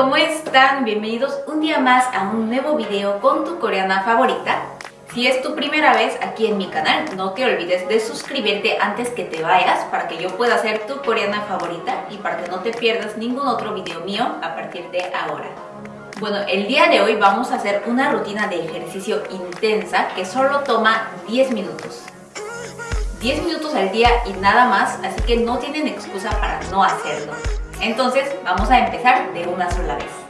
¿cómo están? Bienvenidos un día más a un nuevo video con tu coreana favorita. Si es tu primera vez aquí en mi canal, no te olvides de suscribirte antes que te vayas para que yo pueda ser tu coreana favorita y para que no te pierdas ningún otro video mío a partir de ahora. Bueno, el día de hoy vamos a hacer una rutina de ejercicio intensa que solo toma 10 minutos. 10 minutos al día y nada más, así que no tienen excusa para no hacerlo. Entonces, vamos a empezar de una sola vez.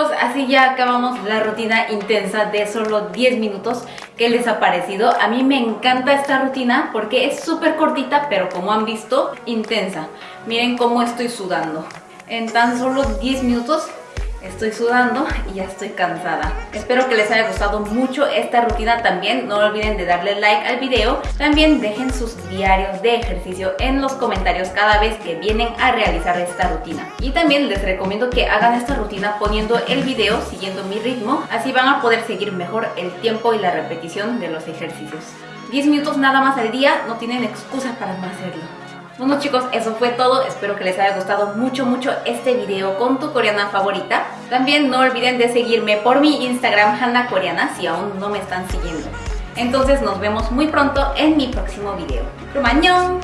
Así ya acabamos la rutina intensa de solo 10 minutos. ¿Qué les ha parecido? A mí me encanta esta rutina porque es súper cortita, pero como han visto, intensa. Miren cómo estoy sudando. En tan solo 10 minutos Estoy sudando y ya estoy cansada. Espero que les haya gustado mucho esta rutina también. No olviden de darle like al video. También dejen sus diarios de ejercicio en los comentarios cada vez que vienen a realizar esta rutina. Y también les recomiendo que hagan esta rutina poniendo el video siguiendo mi ritmo. Así van a poder seguir mejor el tiempo y la repetición de los ejercicios. 10 minutos nada más al día, no tienen excusa para no hacerlo. Bueno chicos, eso fue todo. Espero que les haya gustado mucho, mucho este video con tu coreana favorita. También no olviden de seguirme por mi Instagram, Hanna Coreana, si aún no me están siguiendo. Entonces nos vemos muy pronto en mi próximo video. ¡Rumañón!